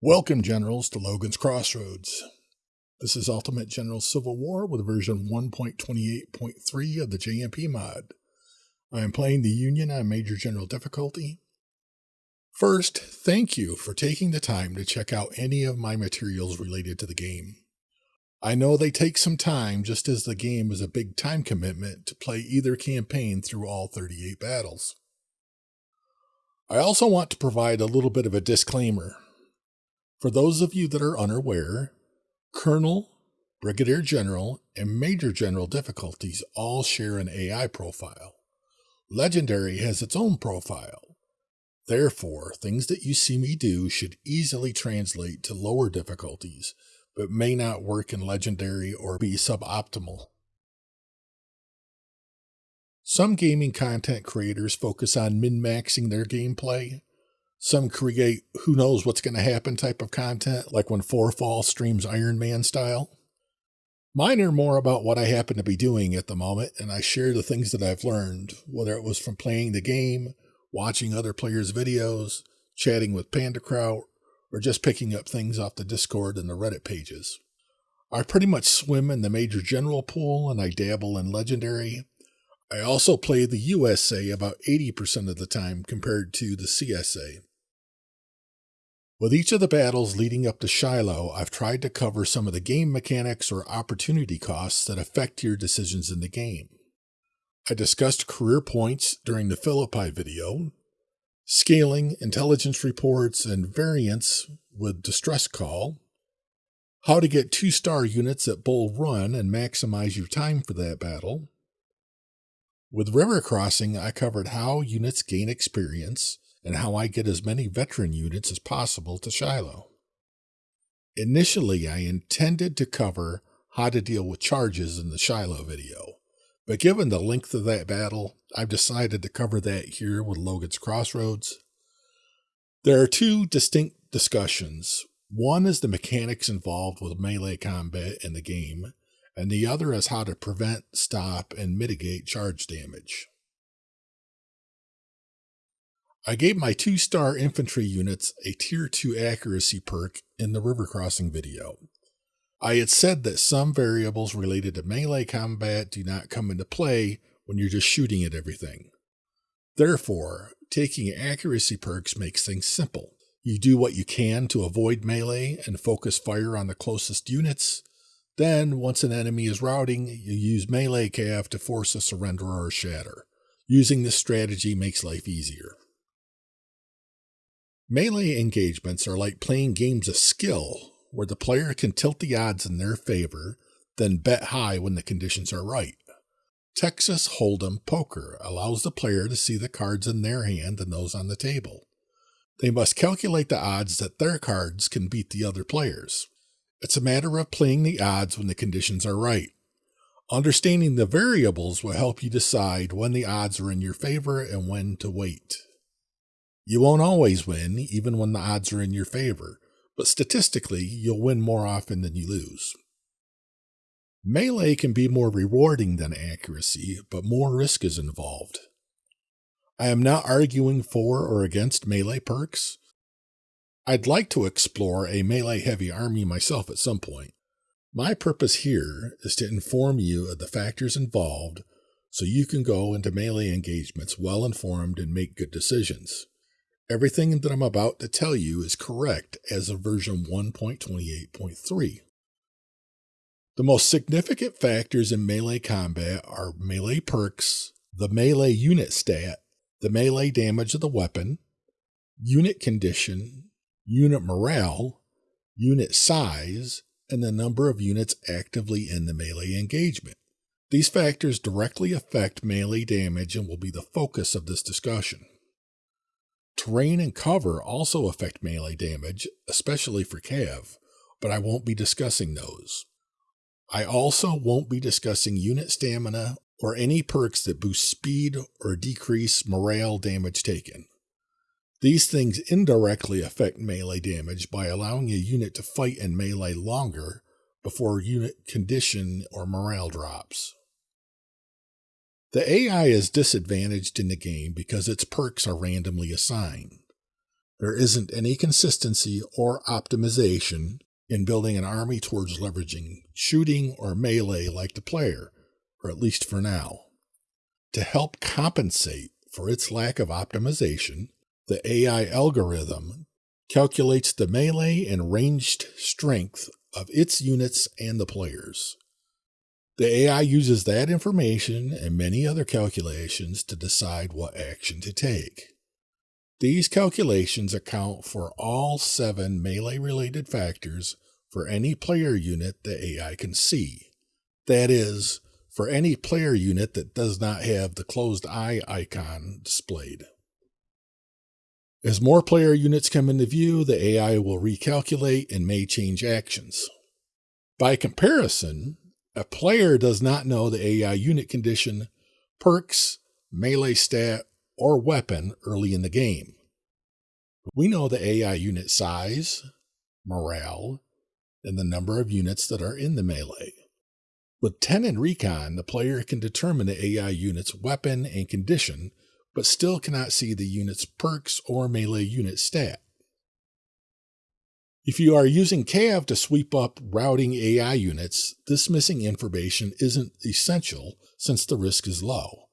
Welcome, Generals, to Logan's Crossroads. This is Ultimate General Civil War with version 1.28.3 of the JMP mod. I am playing the Union on Major General difficulty. First, thank you for taking the time to check out any of my materials related to the game. I know they take some time just as the game is a big time commitment to play either campaign through all 38 battles. I also want to provide a little bit of a disclaimer. For those of you that are unaware, Colonel, Brigadier General, and Major General difficulties all share an AI profile. Legendary has its own profile. Therefore, things that you see me do should easily translate to lower difficulties, but may not work in Legendary or be suboptimal. Some gaming content creators focus on min maxing their gameplay. Some create who knows what's going to happen type of content, like when Forefall streams Iron Man style. Mine are more about what I happen to be doing at the moment, and I share the things that I've learned, whether it was from playing the game, watching other players' videos, chatting with PandaKraut, or just picking up things off the Discord and the Reddit pages. I pretty much swim in the Major General pool and I dabble in Legendary. I also play the USA about 80% of the time compared to the CSA. With each of the battles leading up to Shiloh, I've tried to cover some of the game mechanics or opportunity costs that affect your decisions in the game. I discussed career points during the Philippi video, scaling, intelligence reports, and variants with distress call, how to get two star units at Bull Run and maximize your time for that battle. With River Crossing, I covered how units gain experience and how I get as many veteran units as possible to Shiloh. Initially, I intended to cover how to deal with charges in the Shiloh video, but given the length of that battle, I've decided to cover that here with Logan's Crossroads. There are two distinct discussions. One is the mechanics involved with melee combat in the game, and the other is how to prevent, stop, and mitigate charge damage. I gave my two star infantry units a tier 2 accuracy perk in the river crossing video. I had said that some variables related to melee combat do not come into play when you're just shooting at everything. Therefore, taking accuracy perks makes things simple. You do what you can to avoid melee and focus fire on the closest units. Then, once an enemy is routing, you use melee cav to force a surrender or a shatter. Using this strategy makes life easier. Melee engagements are like playing games of skill, where the player can tilt the odds in their favor, then bet high when the conditions are right. Texas Hold'em Poker allows the player to see the cards in their hand and those on the table. They must calculate the odds that their cards can beat the other players. It's a matter of playing the odds when the conditions are right. Understanding the variables will help you decide when the odds are in your favor and when to wait. You won't always win, even when the odds are in your favor, but statistically, you'll win more often than you lose. Melee can be more rewarding than accuracy, but more risk is involved. I am not arguing for or against melee perks. I'd like to explore a melee heavy army myself at some point. My purpose here is to inform you of the factors involved so you can go into melee engagements well informed and make good decisions. Everything that I'm about to tell you is correct as of version 1.28.3. The most significant factors in melee combat are melee perks, the melee unit stat, the melee damage of the weapon, unit condition, unit morale, unit size, and the number of units actively in the melee engagement. These factors directly affect melee damage and will be the focus of this discussion. Terrain and cover also affect melee damage, especially for Cav, but I won't be discussing those. I also won't be discussing unit stamina or any perks that boost speed or decrease morale damage taken. These things indirectly affect melee damage by allowing a unit to fight in melee longer before unit condition or morale drops. The AI is disadvantaged in the game because its perks are randomly assigned. There isn't any consistency or optimization in building an army towards leveraging shooting or melee like the player, or at least for now. To help compensate for its lack of optimization, the AI algorithm calculates the melee and ranged strength of its units and the players. The AI uses that information and many other calculations to decide what action to take. These calculations account for all seven melee related factors for any player unit the AI can see. That is, for any player unit that does not have the closed eye icon displayed. As more player units come into view, the AI will recalculate and may change actions. By comparison, a player does not know the AI unit condition, perks, melee stat, or weapon early in the game. We know the AI unit size, morale, and the number of units that are in the melee. With 10 in Recon, the player can determine the AI unit's weapon and condition, but still cannot see the unit's perks or melee unit stat. If you are using Cav to sweep up routing AI units, this missing information isn't essential since the risk is low.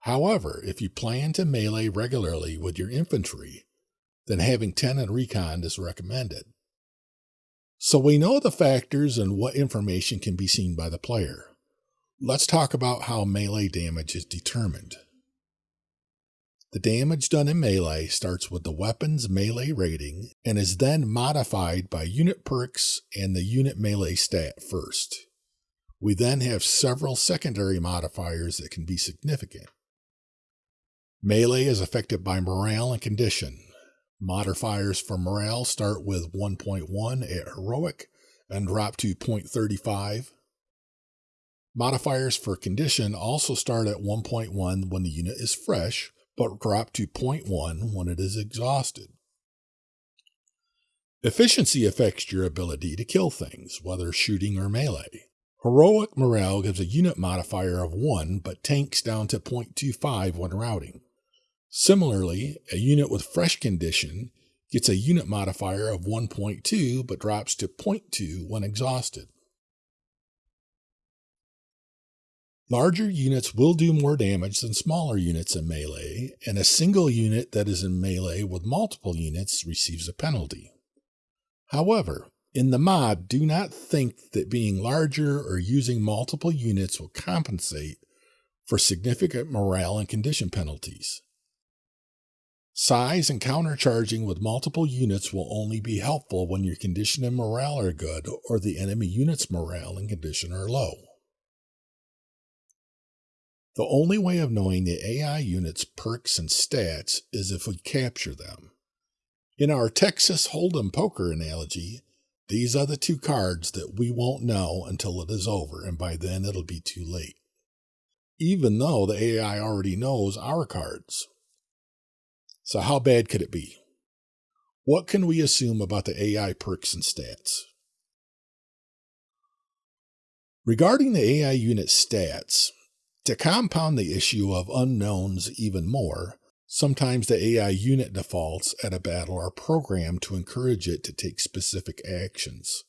However, if you plan to melee regularly with your infantry, then having 10 in recon is recommended. So we know the factors and what information can be seen by the player. Let's talk about how melee damage is determined. The damage done in melee starts with the weapon's melee rating and is then modified by unit perks and the unit melee stat first. We then have several secondary modifiers that can be significant. Melee is affected by morale and condition. Modifiers for morale start with 1.1 at heroic and drop to 0.35. Modifiers for condition also start at 1.1 when the unit is fresh, but drop to 0.1 when it is exhausted. Efficiency affects your ability to kill things, whether shooting or melee. Heroic morale gives a unit modifier of 1, but tanks down to 0.25 when routing. Similarly, a unit with fresh condition gets a unit modifier of 1.2 but drops to 0.2 when exhausted. Larger units will do more damage than smaller units in melee, and a single unit that is in melee with multiple units receives a penalty. However, in the mod, do not think that being larger or using multiple units will compensate for significant morale and condition penalties. Size and countercharging with multiple units will only be helpful when your condition and morale are good or the enemy unit's morale and condition are low. The only way of knowing the AI unit's perks and stats is if we capture them. In our Texas Hold'em poker analogy, these are the two cards that we won't know until it is over, and by then it'll be too late. Even though the AI already knows our cards. So, how bad could it be? What can we assume about the AI perks and stats? Regarding the AI unit stats, to compound the issue of unknowns even more, sometimes the AI unit defaults at a battle are programmed to encourage it to take specific actions.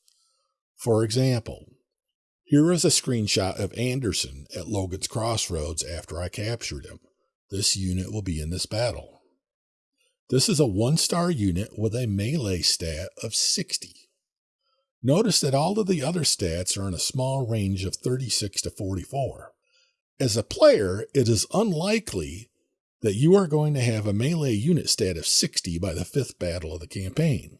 For example, here is a screenshot of Anderson at Logan's Crossroads after I captured him. This unit will be in this battle. This is a one star unit with a melee stat of 60. Notice that all of the other stats are in a small range of 36 to 44. As a player, it is unlikely that you are going to have a melee unit stat of 60 by the fifth battle of the campaign.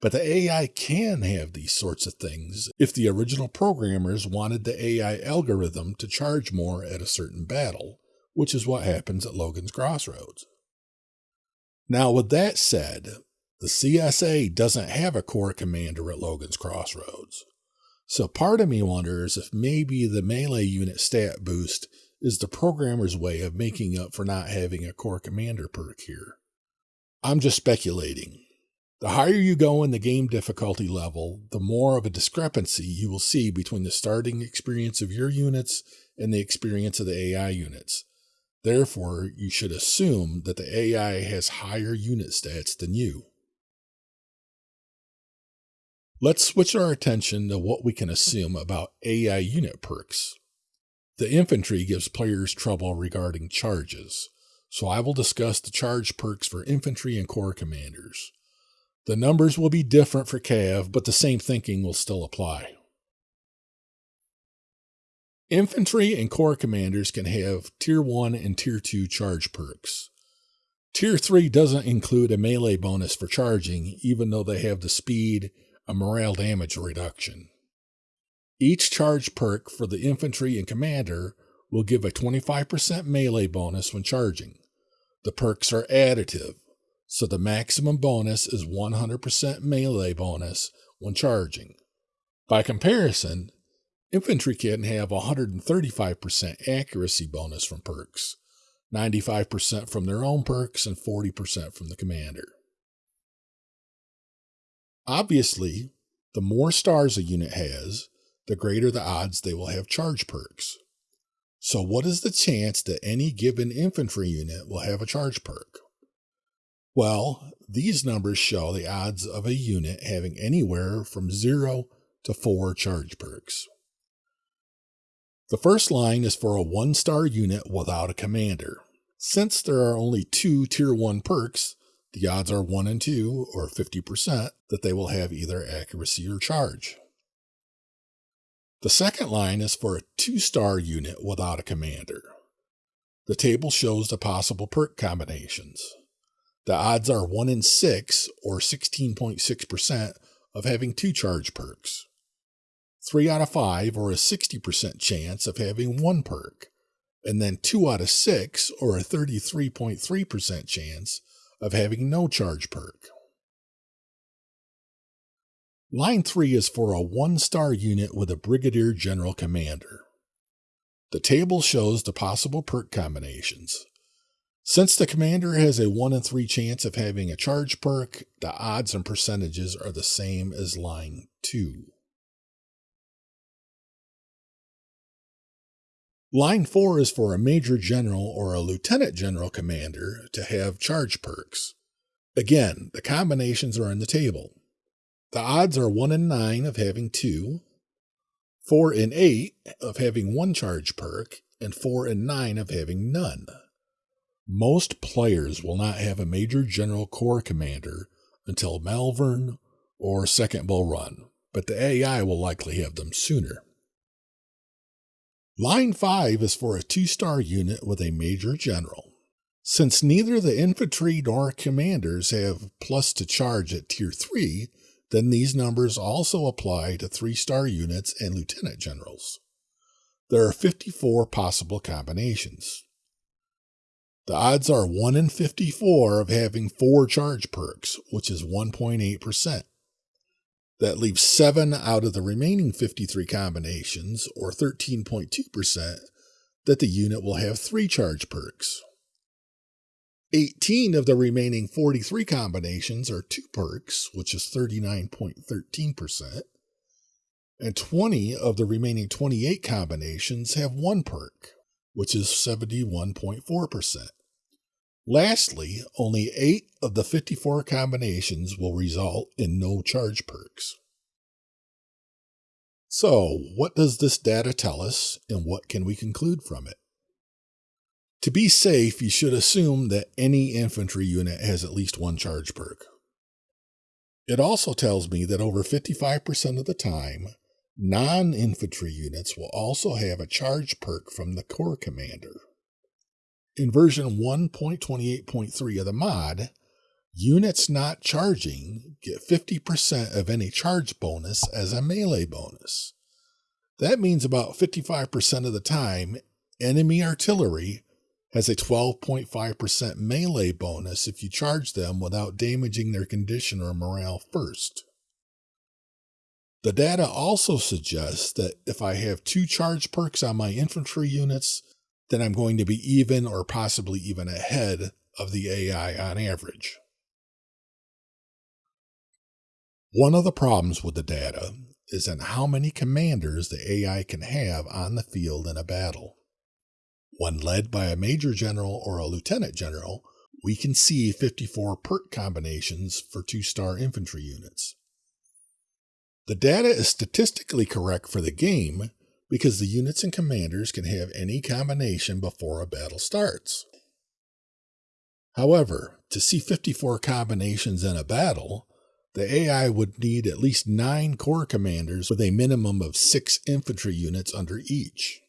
But the AI can have these sorts of things if the original programmers wanted the AI algorithm to charge more at a certain battle, which is what happens at Logan's Crossroads. Now, with that said, the CSA doesn't have a corps commander at Logan's Crossroads. So part of me wonders if maybe the melee unit stat boost is the programmer's way of making up for not having a corps commander perk here. I'm just speculating. The higher you go in the game difficulty level, the more of a discrepancy you will see between the starting experience of your units and the experience of the AI units. Therefore, you should assume that the AI has higher unit stats than you. Let's switch our attention to what we can assume about AI unit perks. The infantry gives players trouble regarding charges, so I will discuss the charge perks for infantry and corps commanders. The numbers will be different for Cav, but the same thinking will still apply. Infantry and corps commanders can have Tier 1 and Tier 2 charge perks. Tier 3 doesn't include a melee bonus for charging, even though they have the speed a morale damage reduction. Each charge perk for the infantry and commander will give a 25% melee bonus when charging. The perks are additive, so the maximum bonus is 100% melee bonus when charging. By comparison, infantry can have 135% accuracy bonus from perks, 95% from their own perks, and 40% from the commander. Obviously, the more stars a unit has, the greater the odds they will have charge perks. So, what is the chance that any given infantry unit will have a charge perk? Well, these numbers show the odds of a unit having anywhere from 0 to 4 charge perks. The first line is for a 1 star unit without a commander. Since there are only two Tier 1 perks, the odds are 1 in 2, or 50%, that they will have either accuracy or charge. The second line is for a 2 star unit without a commander. The table shows the possible perk combinations. The odds are 1 in 6, or 16.6%, of having two charge perks. 3 out of 5, or a 60% chance of having one perk. And then 2 out of 6, or a 33.3% chance of having no charge perk. Line 3 is for a one star unit with a Brigadier General Commander. The table shows the possible perk combinations. Since the commander has a 1 in 3 chance of having a charge perk, the odds and percentages are the same as line 2. Line 4 is for a major general or a lieutenant general commander to have charge perks. Again, the combinations are in the table. The odds are 1 in 9 of having 2, 4 in 8 of having 1 charge perk, and 4 in 9 of having none. Most players will not have a major general corps commander until Malvern or Second Bull Run, but the AI will likely have them sooner. Line 5 is for a two star unit with a major general. Since neither the infantry nor commanders have plus to charge at tier 3, then these numbers also apply to three star units and lieutenant generals. There are 54 possible combinations. The odds are 1 in 54 of having four charge perks, which is 1.8%. That leaves seven out of the remaining 53 combinations, or 13.2%, that the unit will have three charge perks. 18 of the remaining 43 combinations are two perks, which is 39.13%, and 20 of the remaining 28 combinations have one perk, which is 71.4%. Lastly, only 8 of the 54 combinations will result in no charge perks. So, what does this data tell us, and what can we conclude from it? To be safe, you should assume that any infantry unit has at least one charge perk. It also tells me that over 55% of the time, non infantry units will also have a charge perk from the corps commander. In version 1.28.3 of the mod, units not charging get 50% of any charge bonus as a melee bonus. That means about 55% of the time, enemy artillery has a 12.5% melee bonus if you charge them without damaging their condition or morale first. The data also suggests that if I have two charge perks on my infantry units, then I'm going to be even or possibly even ahead of the AI on average. One of the problems with the data is in how many commanders the AI can have on the field in a battle. When led by a major general or a lieutenant general, we can see 54 perk combinations for two star infantry units. The data is statistically correct for the game because the units and commanders can have any combination before a battle starts. However, to see 54 combinations in a battle, the AI would need at least 9 corps commanders with a minimum of 6 infantry units under each.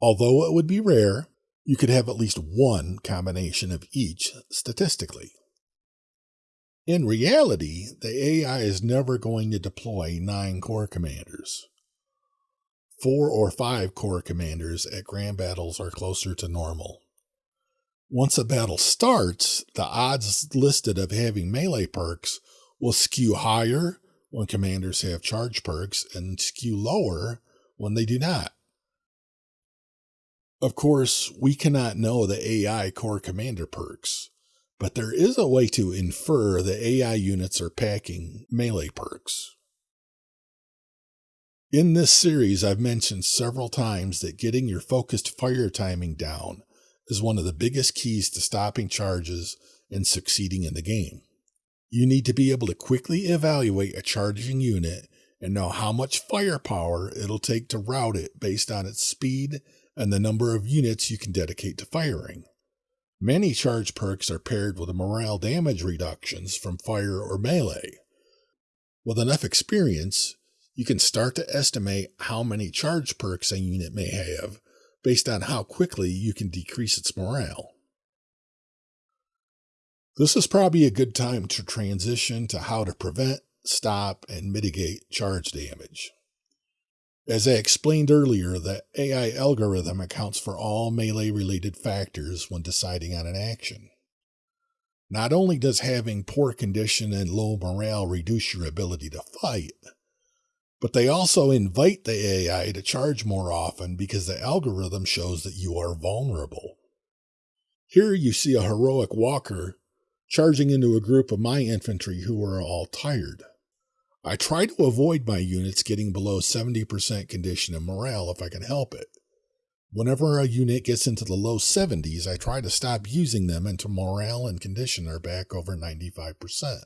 Although it would be rare, you could have at least one combination of each statistically. In reality, the AI is never going to deploy 9 corps commanders. 4 or 5 corps commanders at grand battles are closer to normal. Once a battle starts, the odds listed of having melee perks will skew higher when commanders have charge perks and skew lower when they do not. Of course, we cannot know the AI corps commander perks, but there is a way to infer the AI units are packing melee perks. In this series, I've mentioned several times that getting your focused fire timing down is one of the biggest keys to stopping charges and succeeding in the game. You need to be able to quickly evaluate a charging unit and know how much firepower it'll take to rout it based on its speed and the number of units you can dedicate to firing. Many charge perks are paired with morale damage reductions from fire or melee. With enough experience, you can start to estimate how many charge perks a unit may have based on how quickly you can decrease its morale. This is probably a good time to transition to how to prevent, stop, and mitigate charge damage. As I explained earlier, the AI algorithm accounts for all melee related factors when deciding on an action. Not only does having poor condition and low morale reduce your ability to fight, but they also invite the AI to charge more often because the algorithm shows that you are vulnerable. Here you see a heroic walker charging into a group of my infantry who are all tired. I try to avoid my units getting below 70% condition and morale if I can help it. Whenever a unit gets into the low 70s, I try to stop using them until morale and condition are back over 95%.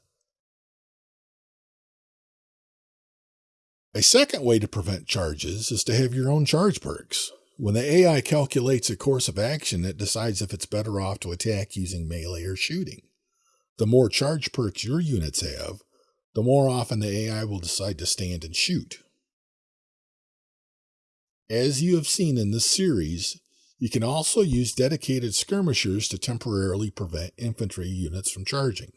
A second way to prevent charges is to have your own charge perks. When the AI calculates a course of action, it decides if it's better off to attack using melee or shooting. The more charge perks your units have, the more often the AI will decide to stand and shoot. As you have seen in this series, you can also use dedicated skirmishers to temporarily prevent infantry units from charging.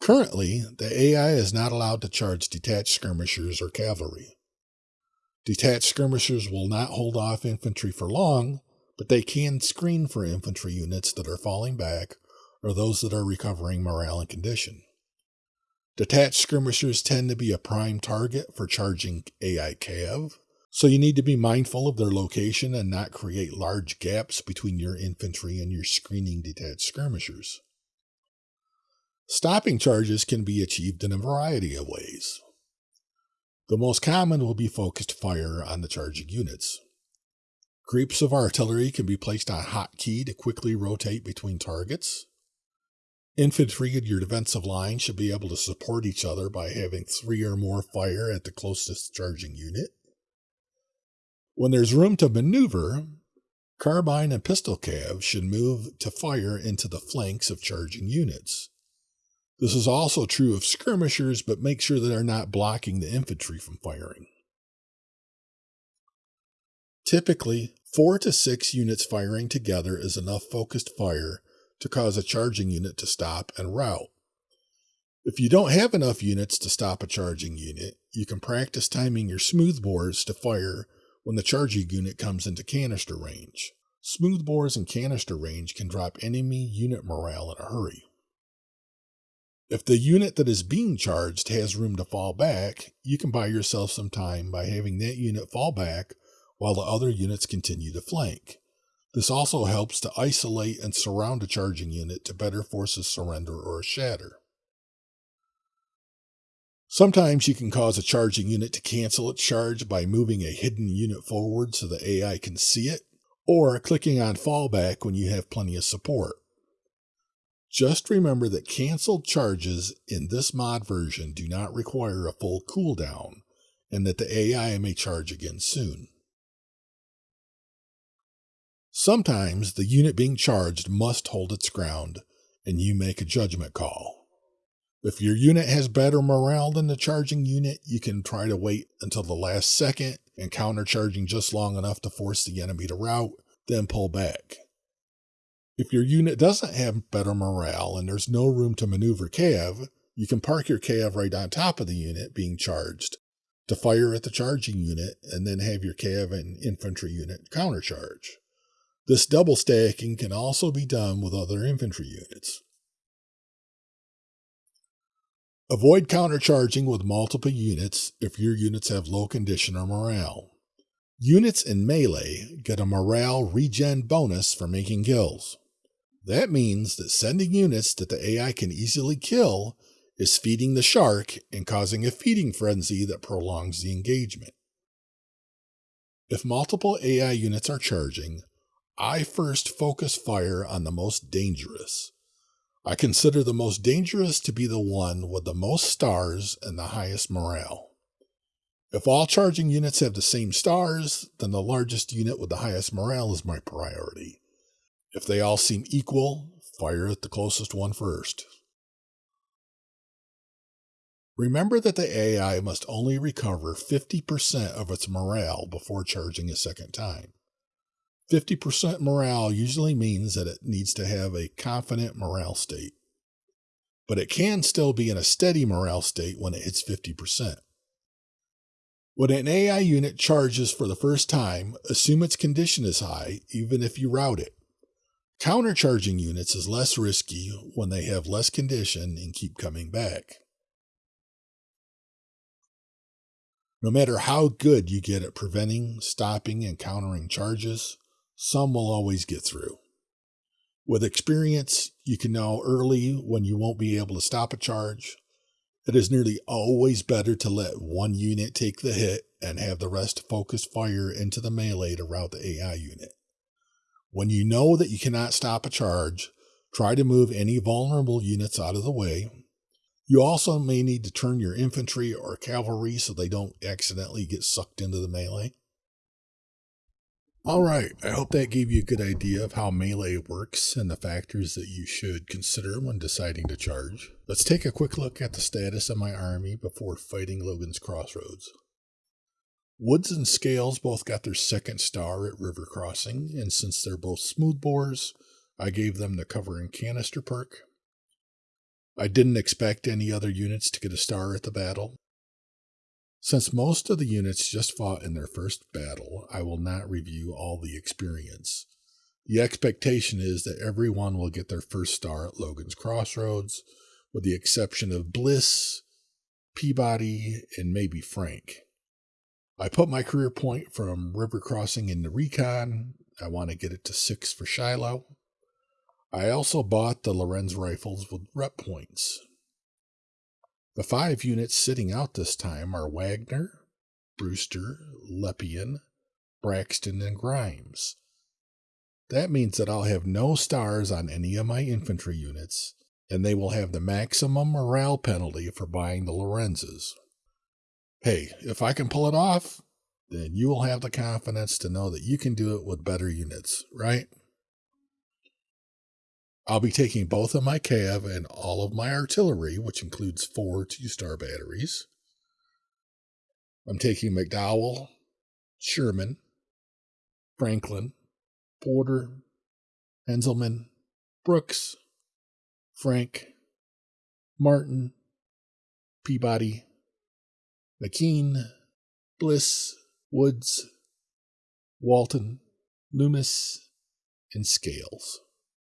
Currently, the AI is not allowed to charge detached skirmishers or cavalry. Detached skirmishers will not hold off infantry for long, but they can screen for infantry units that are falling back or those that are recovering morale and condition. Detached skirmishers tend to be a prime target for charging AI Cav, so you need to be mindful of their location and not create large gaps between your infantry and your screening detached skirmishers. Stopping charges can be achieved in a variety of ways. The most common will be focused fire on the charging units. Groups of artillery can be placed on hotkey to quickly rotate between targets. Infantry in your defensive line should be able to support each other by having three or more fire at the closest charging unit. When there's room to maneuver, carbine and pistol cav should move to fire into the flanks of charging units. This is also true of skirmishers, but make sure that they're not blocking the infantry from firing. Typically, four to six units firing together is enough focused fire to cause a charging unit to stop and rout. If you don't have enough units to stop a charging unit, you can practice timing your smoothbores to fire when the charging unit comes into canister range. Smoothbores in canister range can drop enemy unit morale in a hurry. If the unit that is being charged has room to fall back, you can buy yourself some time by having that unit fall back while the other units continue to flank. This also helps to isolate and surround a charging unit to better force a surrender or a shatter. Sometimes you can cause a charging unit to cancel its charge by moving a hidden unit forward so the AI can see it, or clicking on fallback when you have plenty of support. Just remember that canceled charges in this mod version do not require a full cooldown, and that the AI may charge again soon. Sometimes the unit being charged must hold its ground, and you make a judgment call. If your unit has better morale than the charging unit, you can try to wait until the last second and counter charging just long enough to force the enemy to rout, then pull back. If your unit doesn't have better morale and there's no room to maneuver Cav, you can park your Cav right on top of the unit being charged to fire at the charging unit and then have your Cav and infantry unit countercharge. This double stacking can also be done with other infantry units. Avoid countercharging with multiple units if your units have low condition or morale. Units in melee get a morale regen bonus for making kills. That means that sending units that the AI can easily kill is feeding the shark and causing a feeding frenzy that prolongs the engagement. If multiple AI units are charging, I first focus fire on the most dangerous. I consider the most dangerous to be the one with the most stars and the highest morale. If all charging units have the same stars, then the largest unit with the highest morale is my priority. If they all seem equal, fire at the closest one first. Remember that the AI must only recover 50% of its morale before charging a second time. 50% morale usually means that it needs to have a confident morale state, but it can still be in a steady morale state when it hits 50%. When an AI unit charges for the first time, assume its condition is high, even if you route it. Countercharging units is less risky when they have less condition and keep coming back. No matter how good you get at preventing, stopping, and countering charges, some will always get through. With experience, you can know early when you won't be able to stop a charge. It is nearly always better to let one unit take the hit and have the rest focus fire into the melee to rout the AI unit. When you know that you cannot stop a charge, try to move any vulnerable units out of the way. You also may need to turn your infantry or cavalry so they don't accidentally get sucked into the melee. Alright, I hope that gave you a good idea of how melee works and the factors that you should consider when deciding to charge. Let's take a quick look at the status of my army before fighting Logan's Crossroads. Woods and Scales both got their second star at River Crossing, and since they're both smoothbores, I gave them the cover and canister perk. I didn't expect any other units to get a star at the battle. Since most of the units just fought in their first battle, I will not review all the experience. The expectation is that everyone will get their first star at Logan's Crossroads, with the exception of Bliss, Peabody, and maybe Frank. I put my career point from river crossing in the recon. I want to get it to six for Shiloh. I also bought the Lorenz rifles with rep points. The five units sitting out this time are Wagner, Brewster, Lepian, Braxton, and Grimes. That means that I'll have no stars on any of my infantry units, and they will have the maximum morale penalty for buying the Lorenzes. Hey, if I can pull it off, then you will have the confidence to know that you can do it with better units, right? I'll be taking both of my Cav and all of my artillery, which includes four two star batteries. I'm taking McDowell, Sherman, Franklin, Porter, Heintzelman, Brooks, Frank, Martin, Peabody, McKean, Bliss, Woods, Walton, Loomis, and Scales.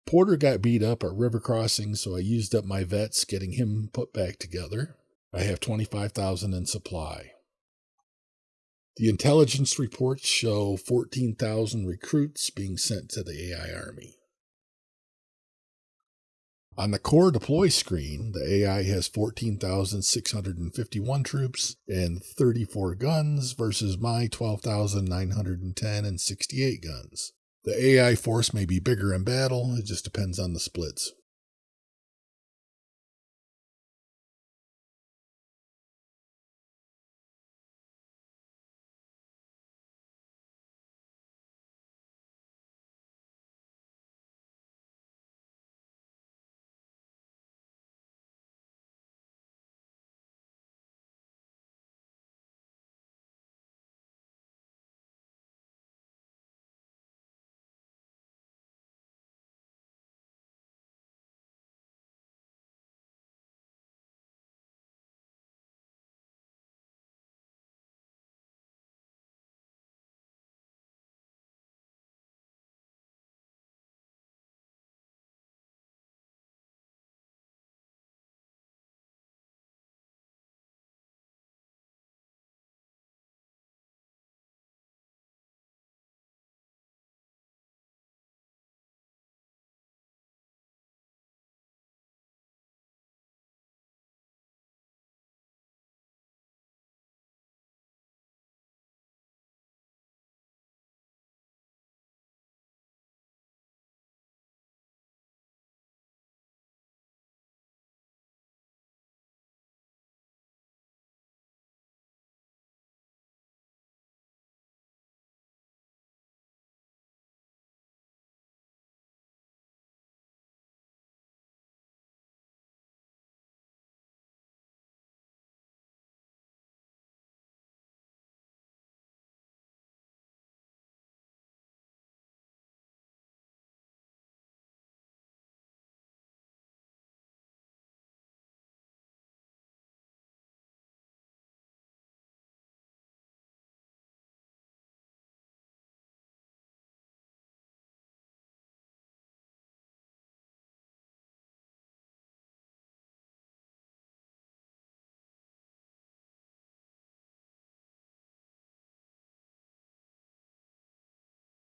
Porter got beat up at river crossing, so I used up my vets getting him put back together. I have 25,000 in supply. The intelligence reports show 14,000 recruits being sent to the AI army. On the corps deploy screen, the AI has 14,651 troops and 34 guns versus my 12,910 and 68 guns. The AI force may be bigger in battle, it just depends on the splits.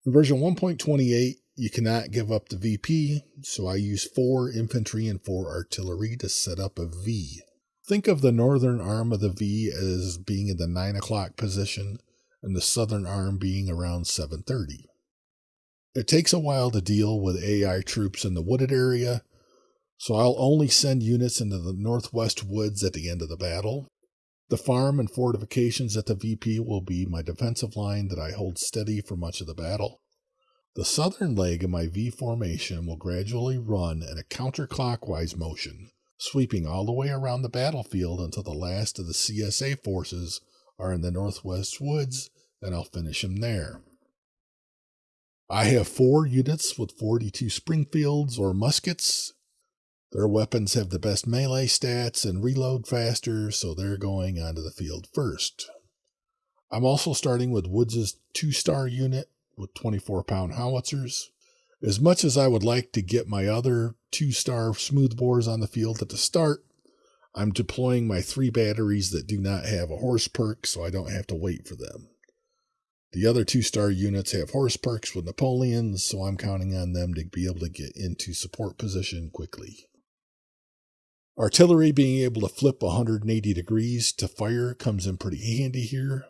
In version 1.28, you cannot give up the VP, so I use 4 infantry and 4 artillery to set up a V. Think of the northern arm of the V as being in the 9 o'clock position and the southern arm being around 7.30. It takes a while to deal with AI troops in the wooded area, so I'll only send units into the northwest woods at the end of the battle. The farm and fortifications at the VP will be my defensive line that I hold steady for much of the battle. The southern leg of my V formation will gradually run in a counterclockwise motion, sweeping all the way around the battlefield until the last of the CSA forces are in the northwest woods, and I'll finish them there. I have four units with 42 Springfields or muskets. Their weapons have the best melee stats and reload faster, so they're going onto the field first. I'm also starting with Woods' two star unit with 24 pound howitzers. As much as I would like to get my other two star smoothbores on the field at the start, I'm deploying my three batteries that do not have a horse perk, so I don't have to wait for them. The other two star units have horse perks with Napoleons, so I'm counting on them to be able to get into support position quickly. Artillery being able to flip 180 degrees to fire comes in pretty handy here.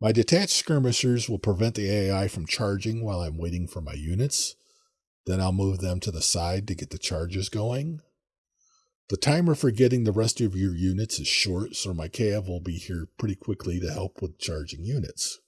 My detached skirmishers will prevent the AI from charging while I'm waiting for my units. Then I'll move them to the side to get the charges going. The timer for getting the rest of your units is short, so my cav will be here pretty quickly to help with charging units.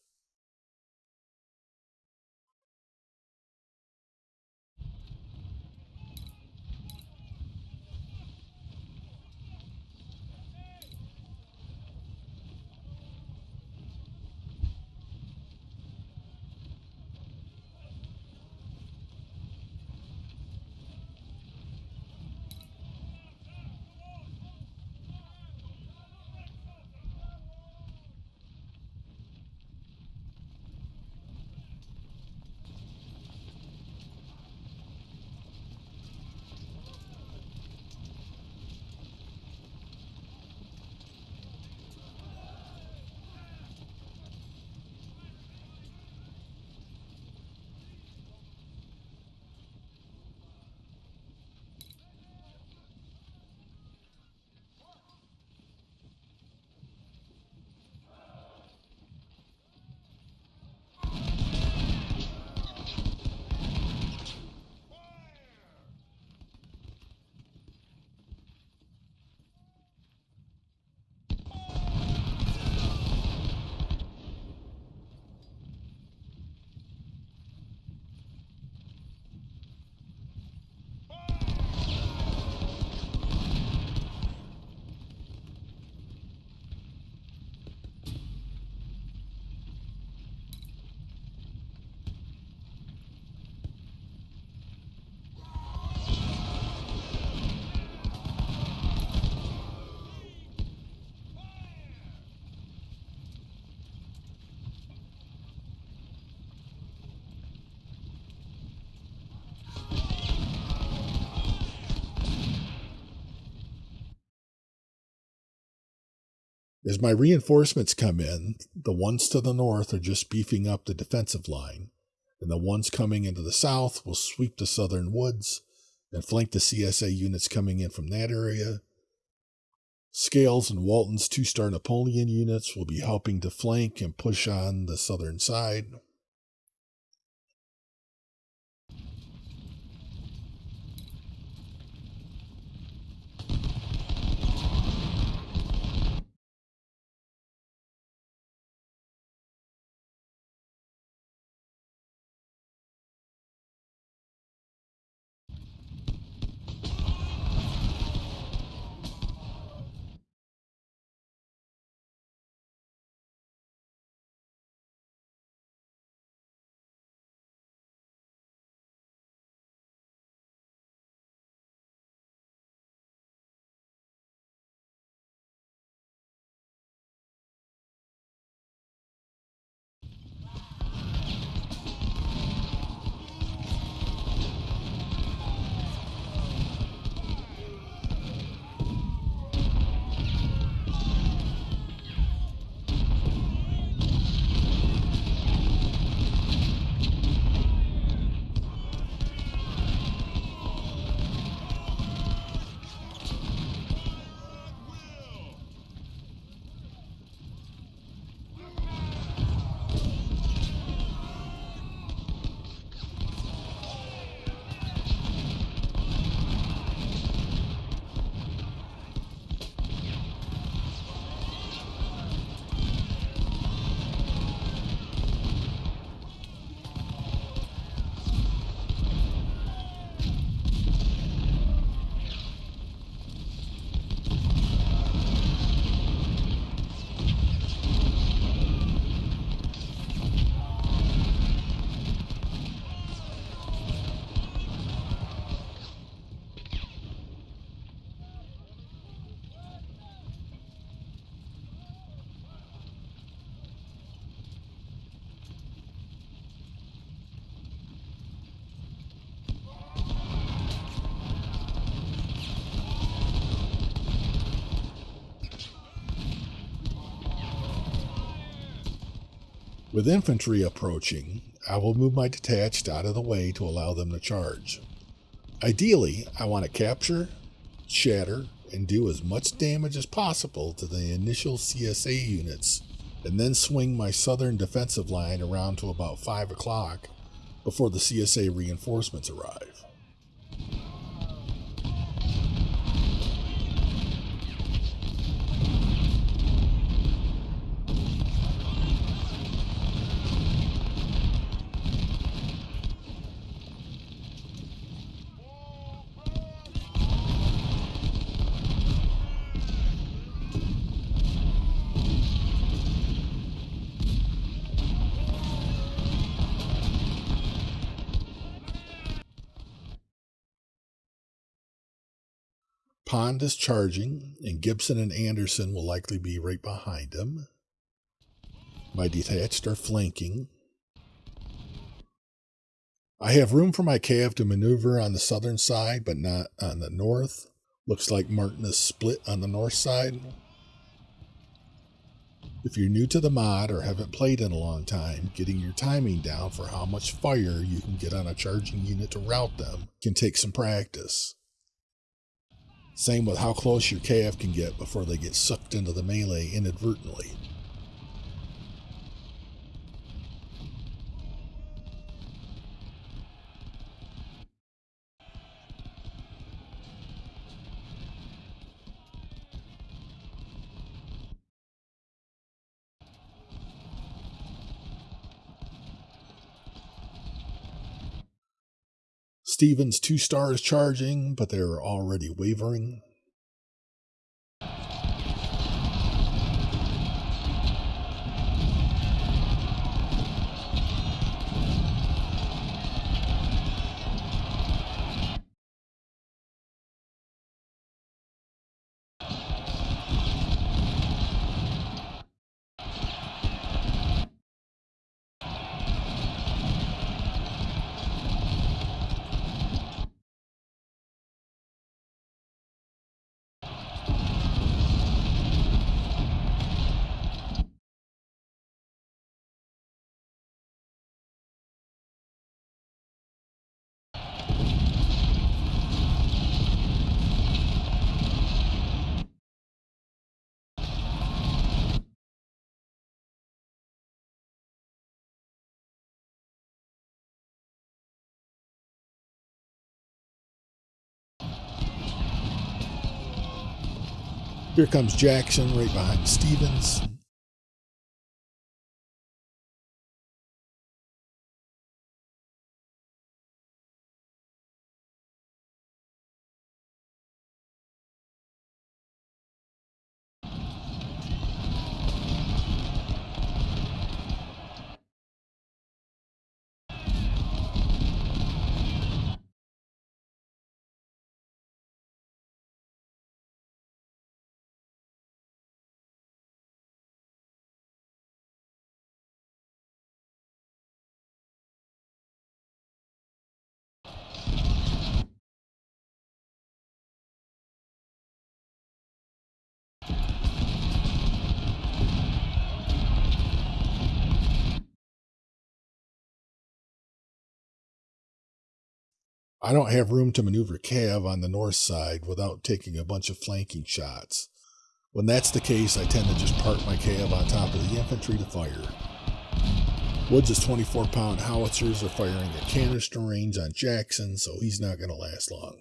As my reinforcements come in, the ones to the north are just beefing up the defensive line, and the ones coming into the south will sweep the southern woods and flank the CSA units coming in from that area. Scales and Walton's two star Napoleon units will be helping to flank and push on the southern side. With infantry approaching, I will move my detached out of the way to allow them to charge. Ideally, I want to capture, shatter, and do as much damage as possible to the initial CSA units, and then swing my southern defensive line around to about 5 o'clock before the CSA reinforcements arrive. Pond is charging, and Gibson and Anderson will likely be right behind him. My detached are flanking. I have room for my cav to maneuver on the southern side, but not on the north. Looks like Martin is split on the north side. If you're new to the mod or haven't played in a long time, getting your timing down for how much fire you can get on a charging unit to rout them can take some practice. Same with how close your cav can get before they get sucked into the melee inadvertently. Stevens two stars charging, but they're already wavering. Here comes Jackson right behind Stevens. I don't have room to maneuver Cav on the north side without taking a bunch of flanking shots. When that's the case, I tend to just park my Cav on top of the infantry to fire. Woods' 24 pound howitzers are firing at canister range on Jackson, so he's not going to last long.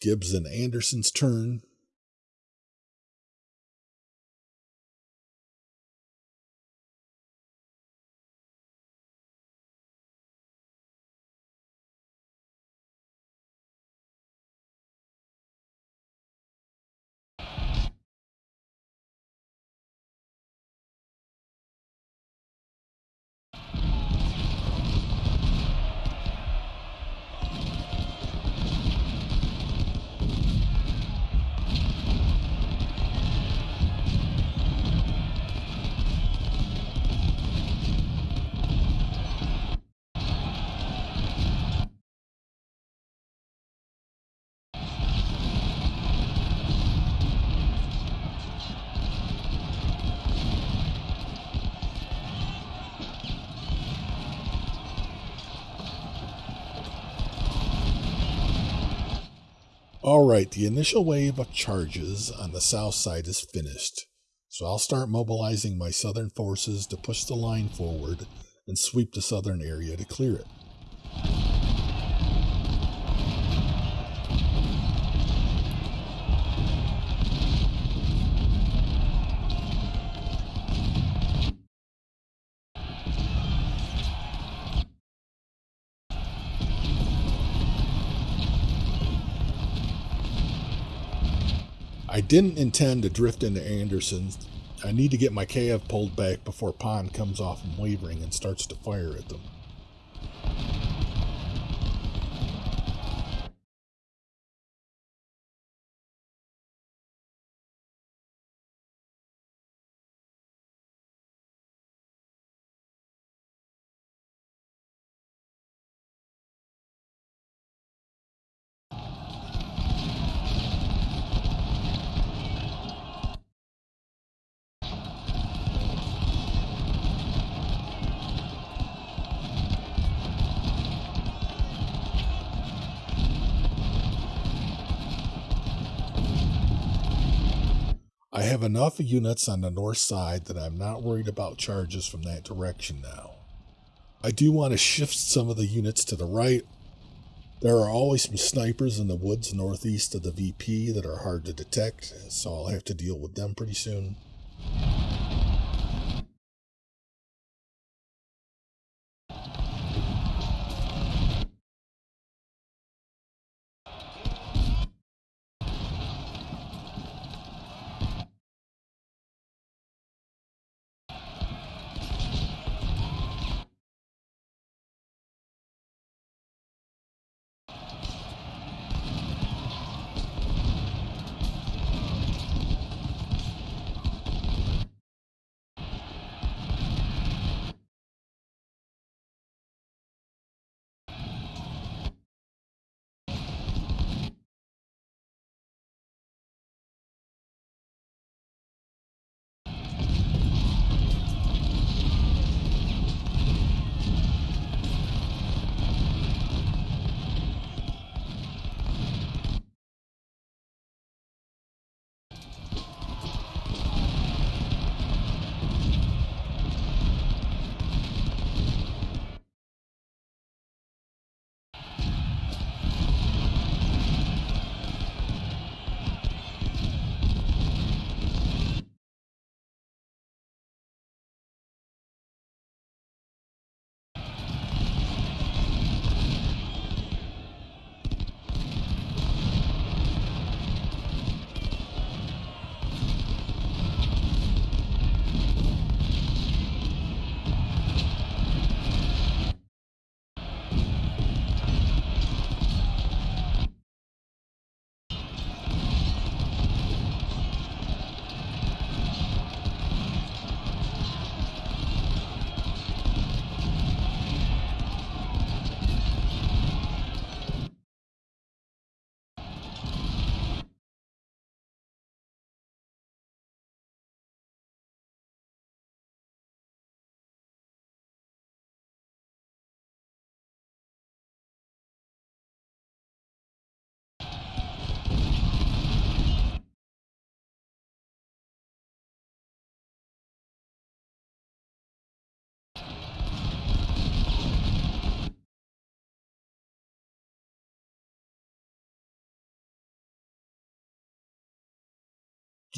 Gibbs and Anderson's turn. Alright, the initial wave of charges on the south side is finished, so I'll start mobilizing my southern forces to push the line forward and sweep the southern area to clear it. Didn't intend to drift into Anderson's. I need to get my KF pulled back before Pond comes off from wavering and starts to fire at them. Enough units on the north side that I'm not worried about charges from that direction now. I do want to shift some of the units to the right. There are always some snipers in the woods northeast of the VP that are hard to detect, so I'll have to deal with them pretty soon.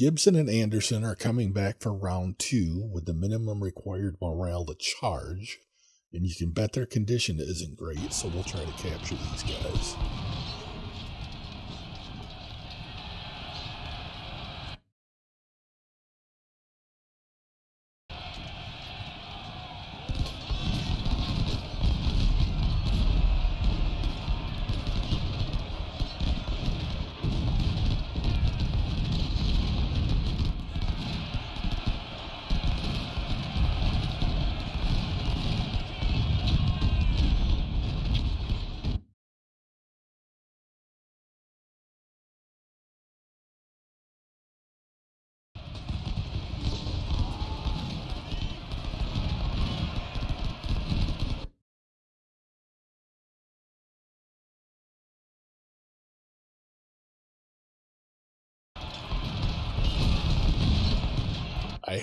Gibson and Anderson are coming back for round two with the minimum required morale to charge, and you can bet their condition isn't great, so we'll try to capture these guys.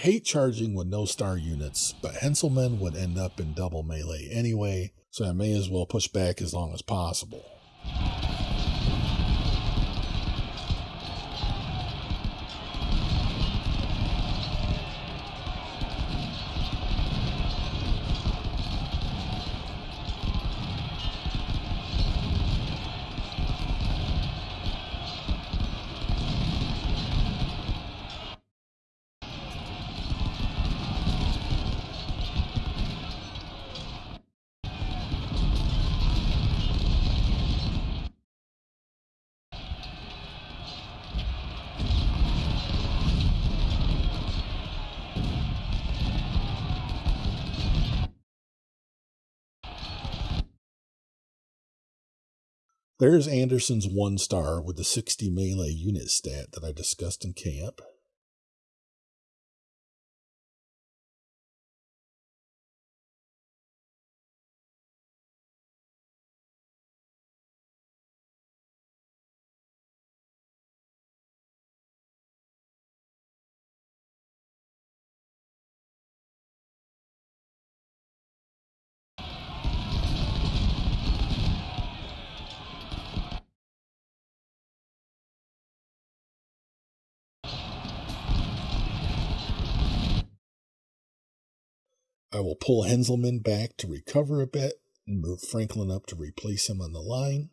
Hate charging with no star units, but Heintzelman would end up in double melee anyway, so I may as well push back as long as possible. There's Anderson's one star with the 60 melee unit stat that I discussed in camp. I will pull Heintzelman back to recover a bit and move Franklin up to replace him on the line.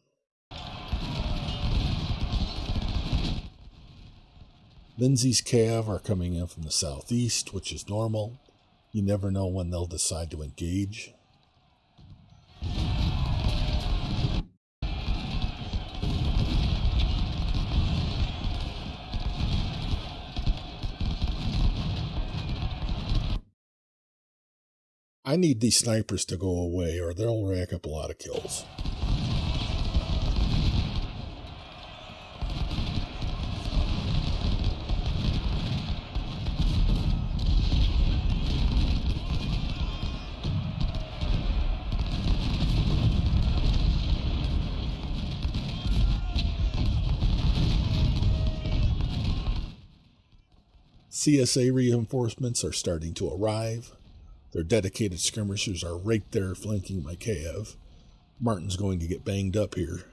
Lindsay's Cav are coming in from the southeast, which is normal. You never know when they'll decide to engage. I need these snipers to go away or they'll rack up a lot of kills. CSA reinforcements are starting to arrive. Their dedicated skirmishers are right there flanking my Cav. Martin's going to get banged up here.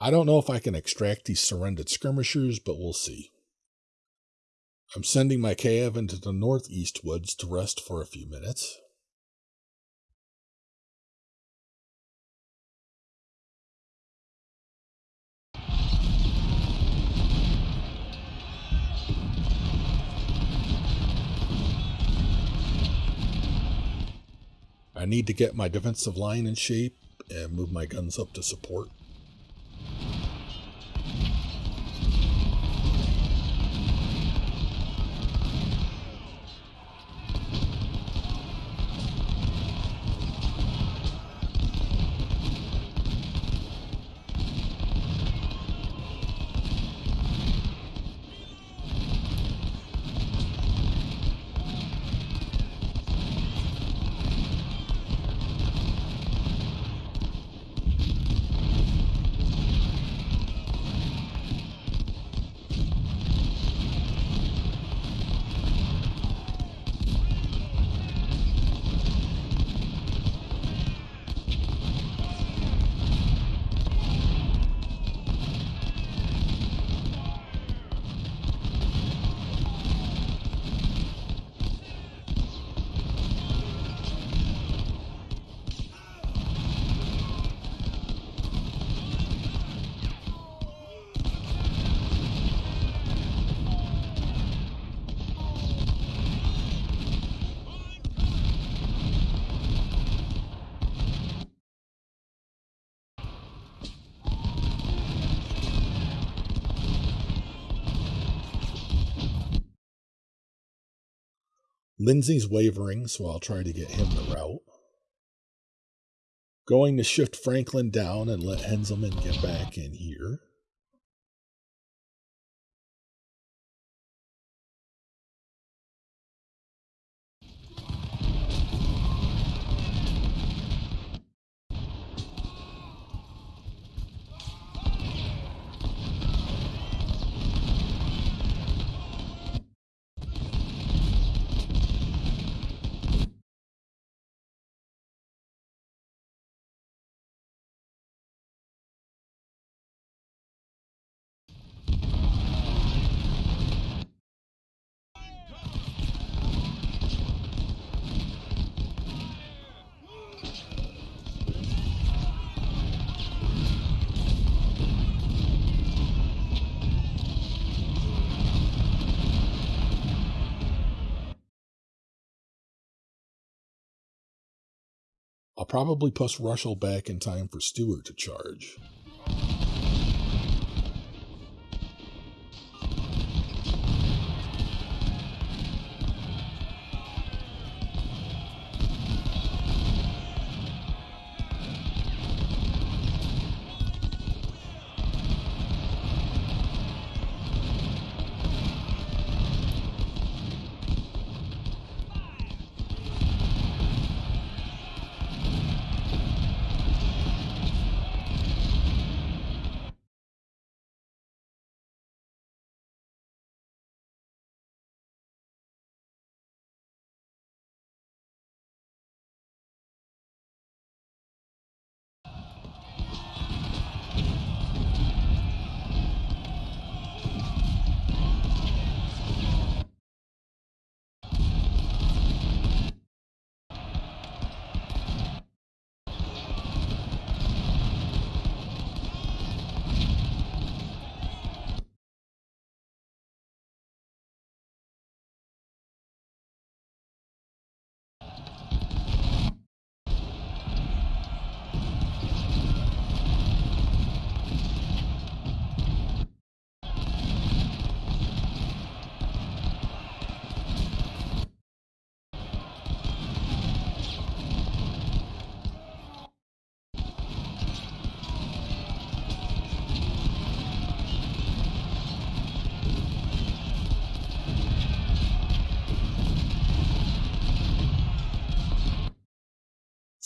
I don't know if I can extract these surrendered skirmishers, but we'll see. I'm sending my Cav into the northeast woods to rest for a few minutes. I need to get my defensive line in shape and move my guns up to support. Lindsay's wavering, so I'll try to get him the route. Going to shift Franklin down and let Heintzelman get back in here. Probably push Russell back in time for Stewart to charge.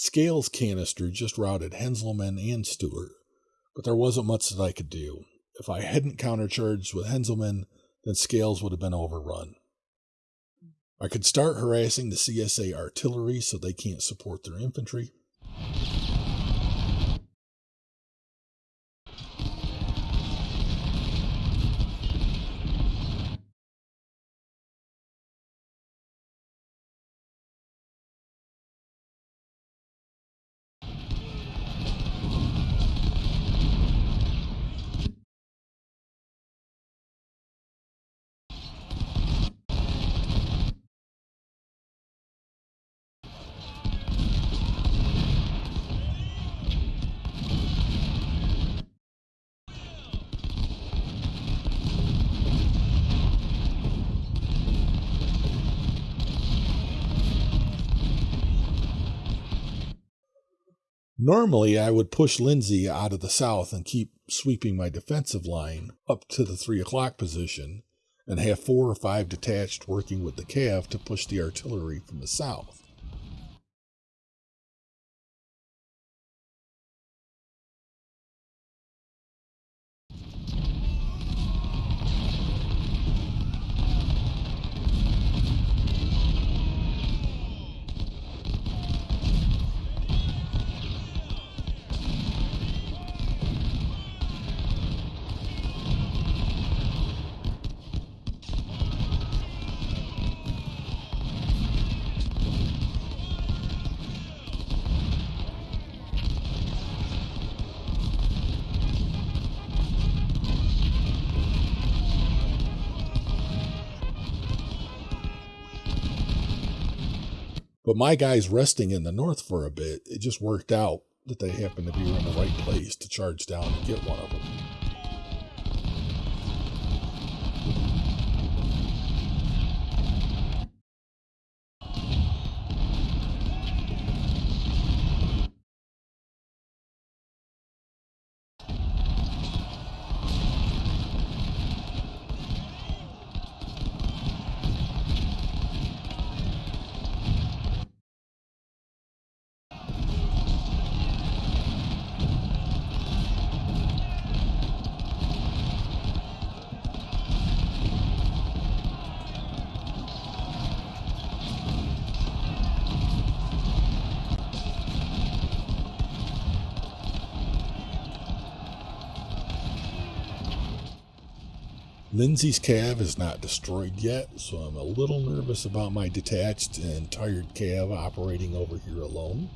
Scales canister just routed Heintzelman and Stewart, but there wasn't much that I could do. If I hadn't countercharged with Heintzelman, then Scales would have been overrun. I could start harassing the CSA artillery so they can't support their infantry. Normally, I would push Lindsay out of the south and keep sweeping my defensive line up to the 3 o'clock position and have four or five detached working with the cav to push the artillery from the south. But my guys resting in the north for a bit, it just worked out that they happened to be in the right place to charge down and get one of them. Lindsay's cav is not destroyed yet, so I'm a little nervous about my detached and tired cav operating over here alone.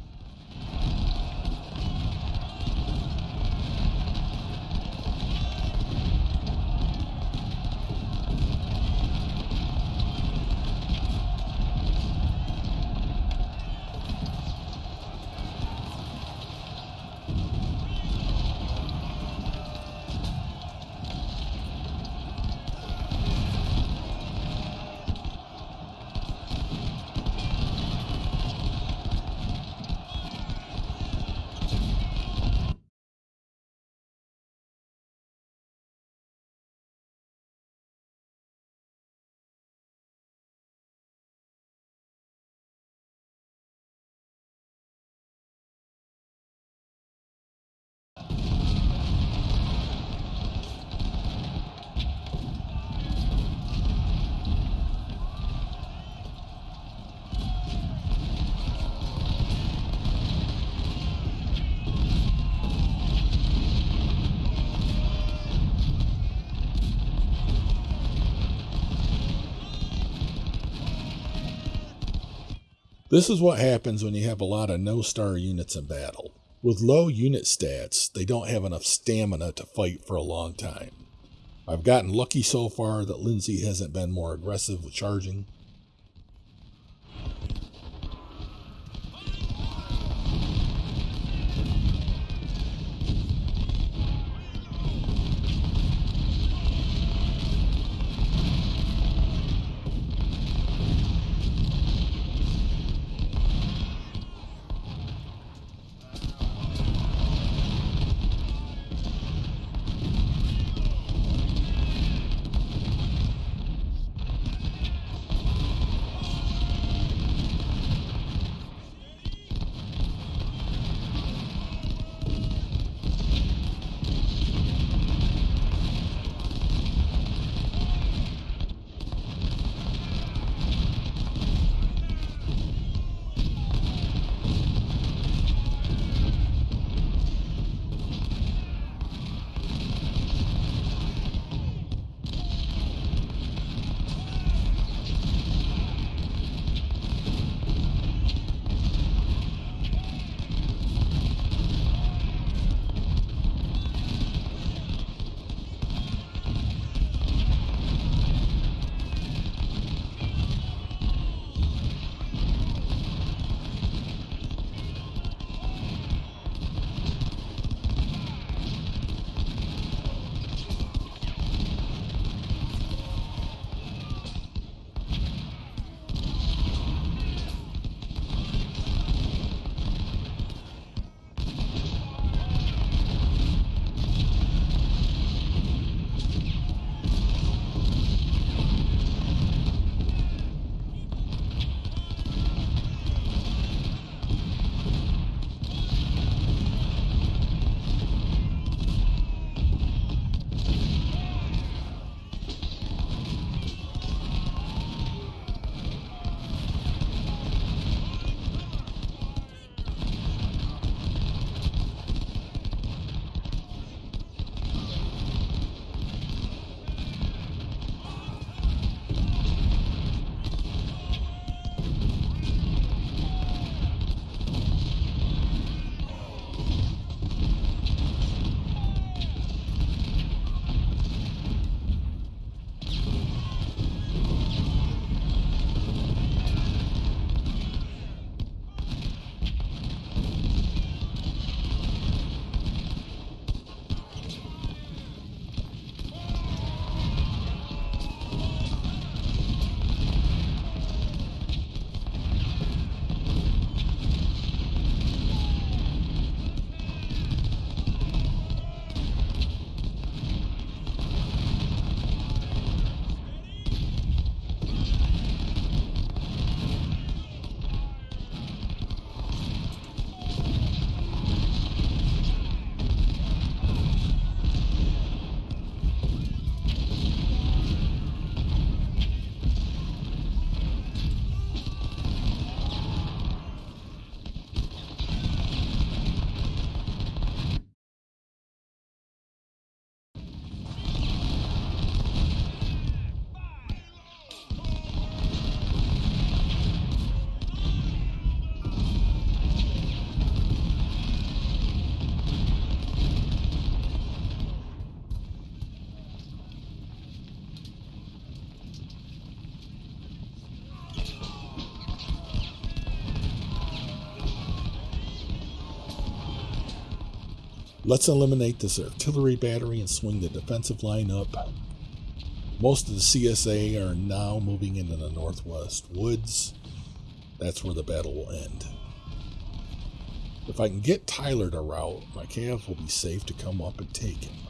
This is what happens when you have a lot of no star units in battle. With low unit stats, they don't have enough stamina to fight for a long time. I've gotten lucky so far that Lindsay hasn't been more aggressive with charging. Let's eliminate this artillery battery and swing the defensive line up. Most of the CSA are now moving into the northwest woods. That's where the battle will end. If I can get Tyler to rout, my cavs will be safe to come up and take him.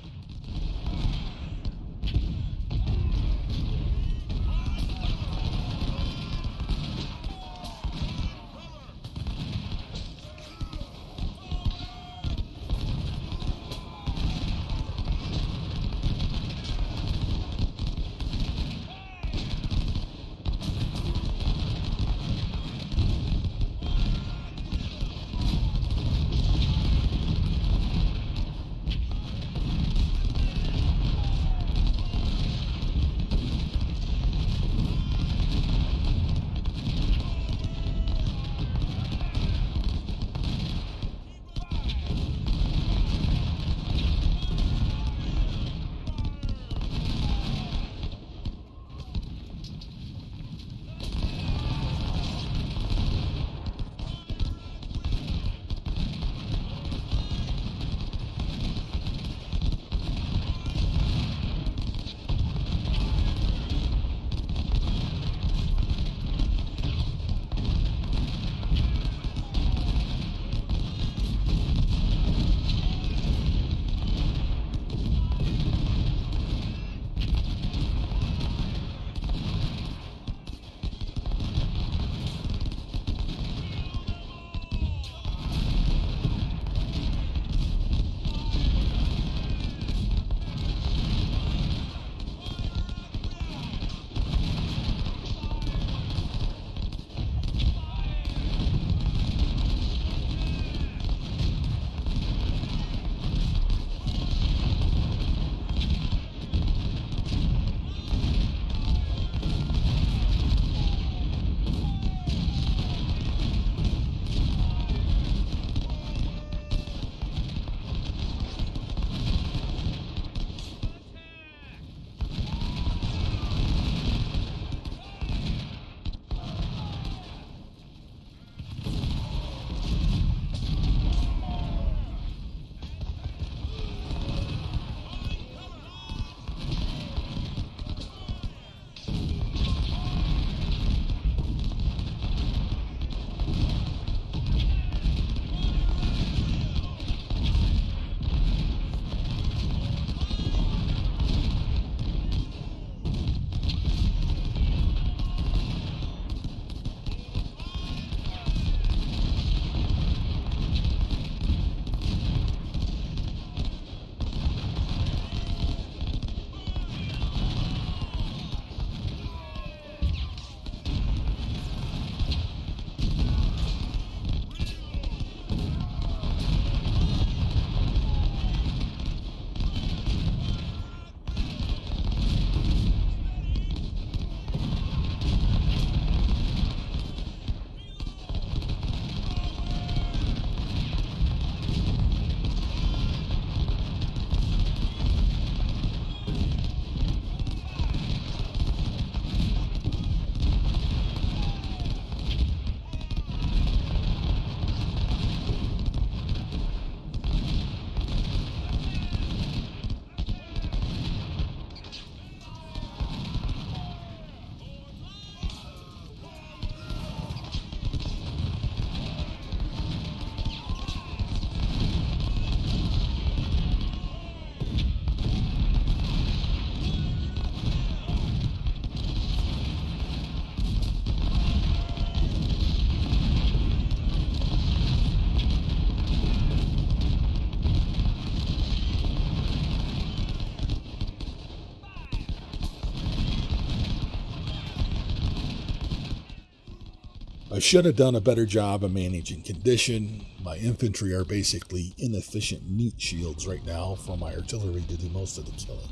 I should have done a better job of managing condition. My infantry are basically inefficient meat shields right now for my artillery to do most of the killing.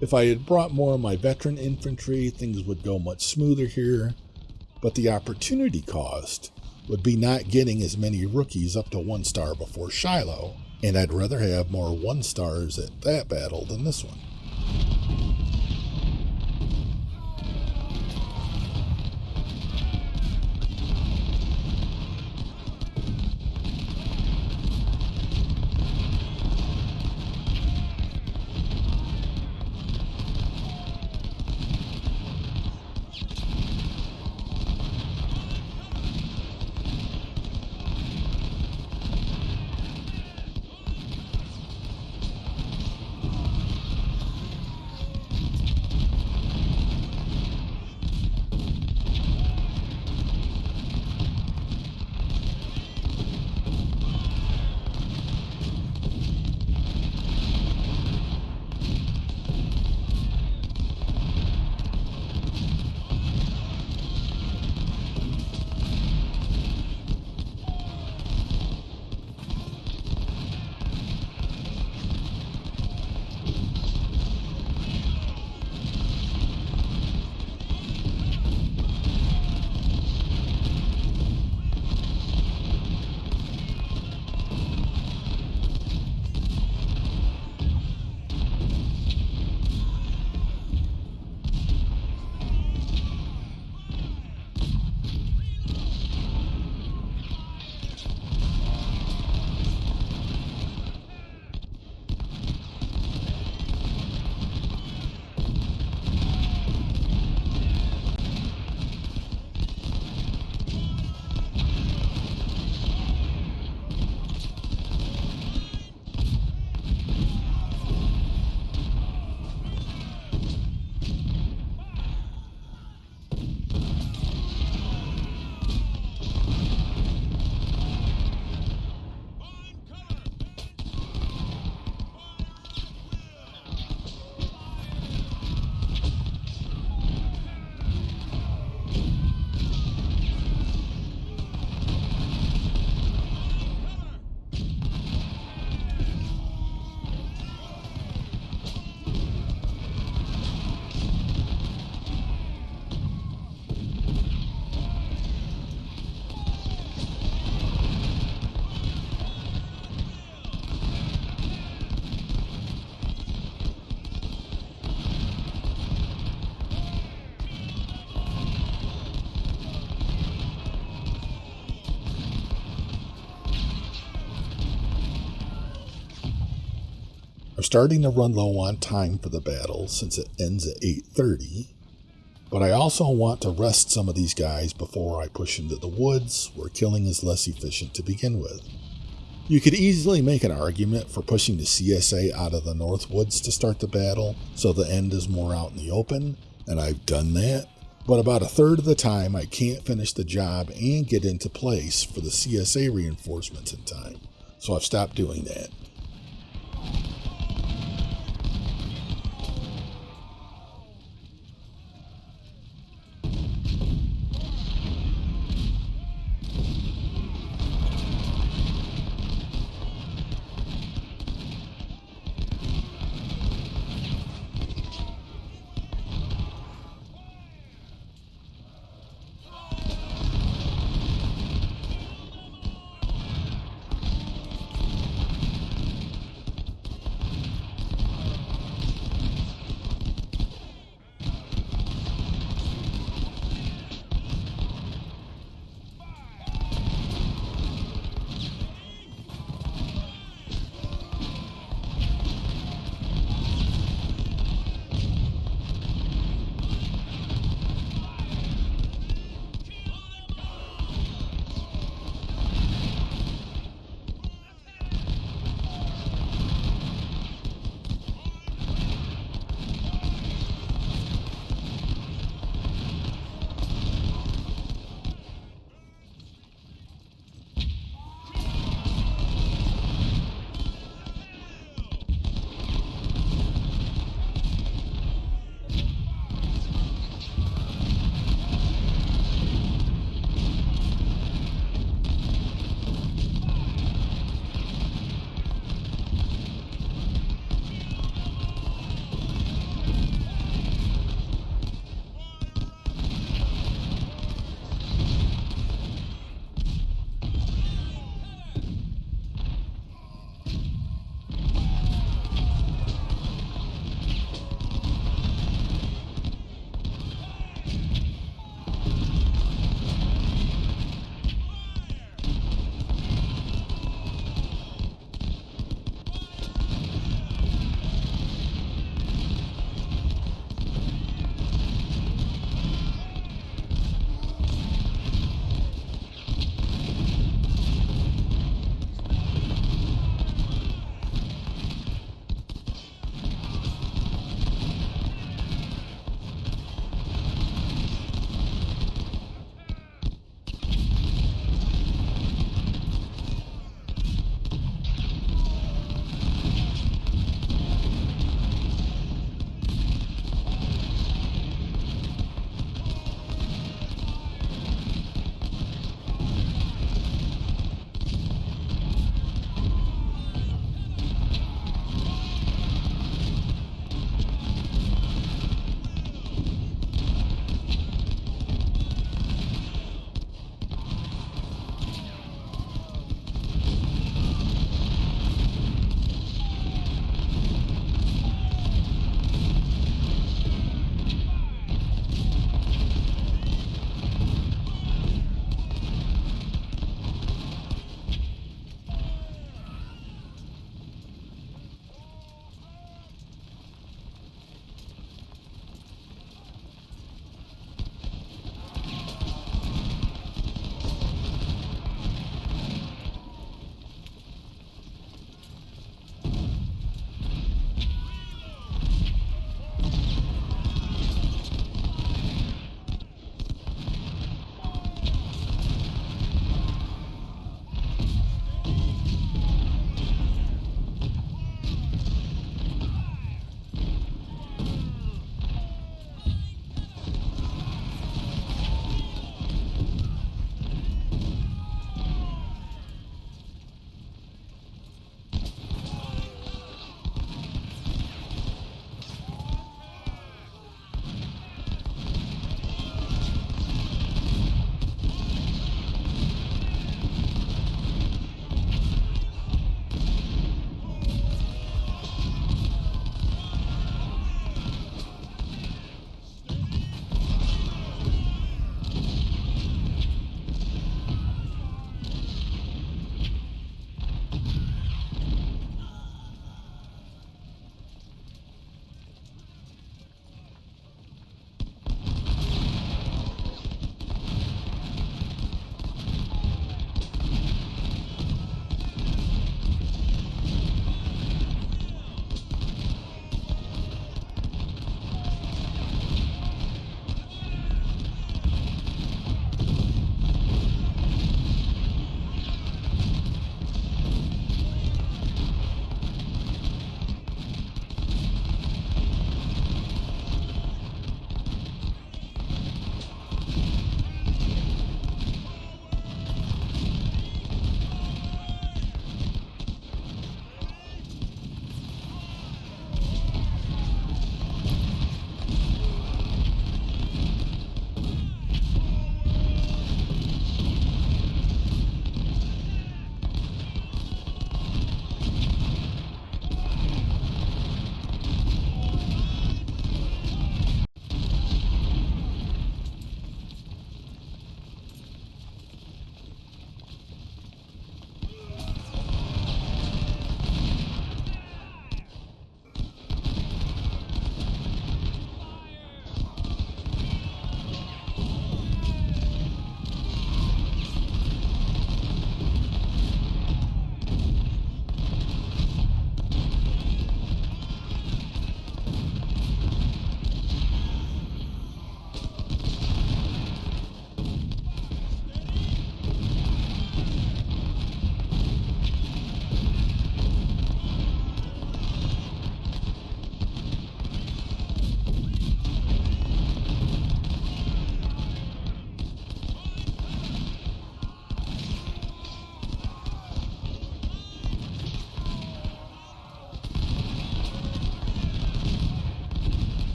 If I had brought more of my veteran infantry, things would go much smoother here, but the opportunity cost would be not getting as many rookies up to one star before Shiloh, and I'd rather have more one stars at that battle than this one. Starting to run low on time for the battle since it ends at 8:30, but I also want to rest some of these guys before I push into the woods where killing is less efficient to begin with. You could easily make an argument for pushing the CSA out of the North Woods to start the battle so the end is more out in the open, and I've done that. But about a third of the time, I can't finish the job and get into place for the CSA reinforcements in time, so I've stopped doing that.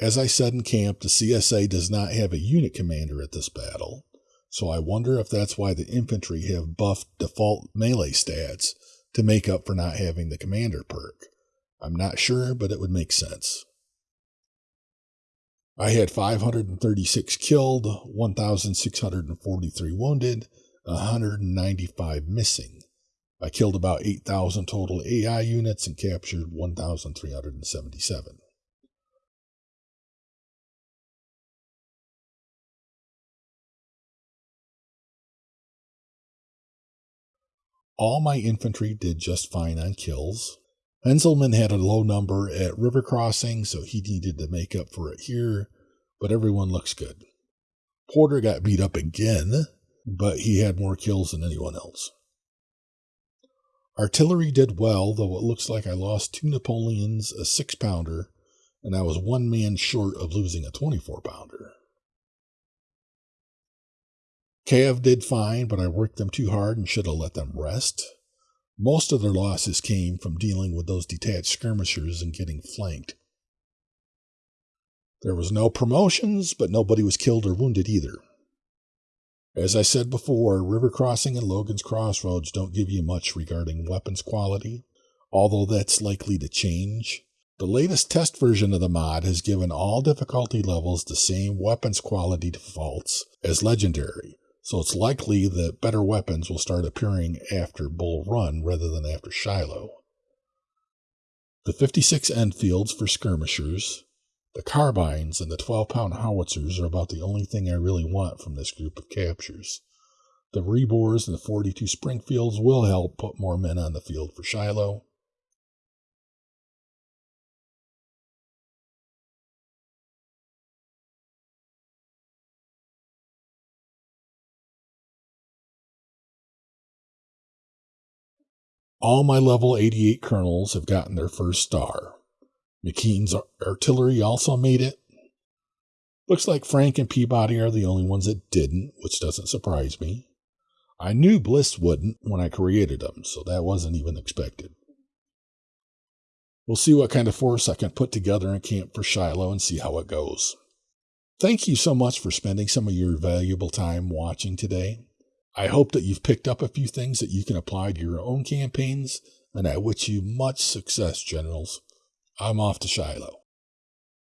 As I said in camp, the CSA does not have a unit commander at this battle, so I wonder if that's why the infantry have buffed default melee stats to make up for not having the commander perk. I'm not sure, but it would make sense. I had 536 killed, 1,643 wounded, 195 missing. I killed about 8,000 total AI units and captured 1,377. All my infantry did just fine on kills. Heintzelman had a low number at river crossing, so he needed to make up for it here, but everyone looks good. Porter got beat up again, but he had more kills than anyone else. Artillery did well, though it looks like I lost two Napoleons, a six pounder, and I was one man short of losing a 24 pounder. Cav did fine, but I worked them too hard and should have let them rest. Most of their losses came from dealing with those detached skirmishers and getting flanked. There was no promotions, but nobody was killed or wounded either. As I said before, River Crossing and Logan's Crossroads don't give you much regarding weapons quality, although that's likely to change. The latest test version of the mod has given all difficulty levels the same weapons quality defaults as Legendary, so it's likely that better weapons will start appearing after Bull Run rather than after Shiloh. The 56 Enfields for skirmishers, the carbines, and the 12 pound howitzers are about the only thing I really want from this group of captures. The rebores and the 42 Springfields will help put more men on the field for Shiloh, All my level 88 colonels have gotten their first star. McKean's artillery also made it. Looks like Frank and Peabody are the only ones that didn't, which doesn't surprise me. I knew Bliss wouldn't when I created them, so that wasn't even expected. We'll see what kind of force I can put together in camp for Shiloh and see how it goes. Thank you so much for spending some of your valuable time watching today. I hope that you've picked up a few things that you can apply to your own campaigns, and I wish you much success, generals. I'm off to Shiloh.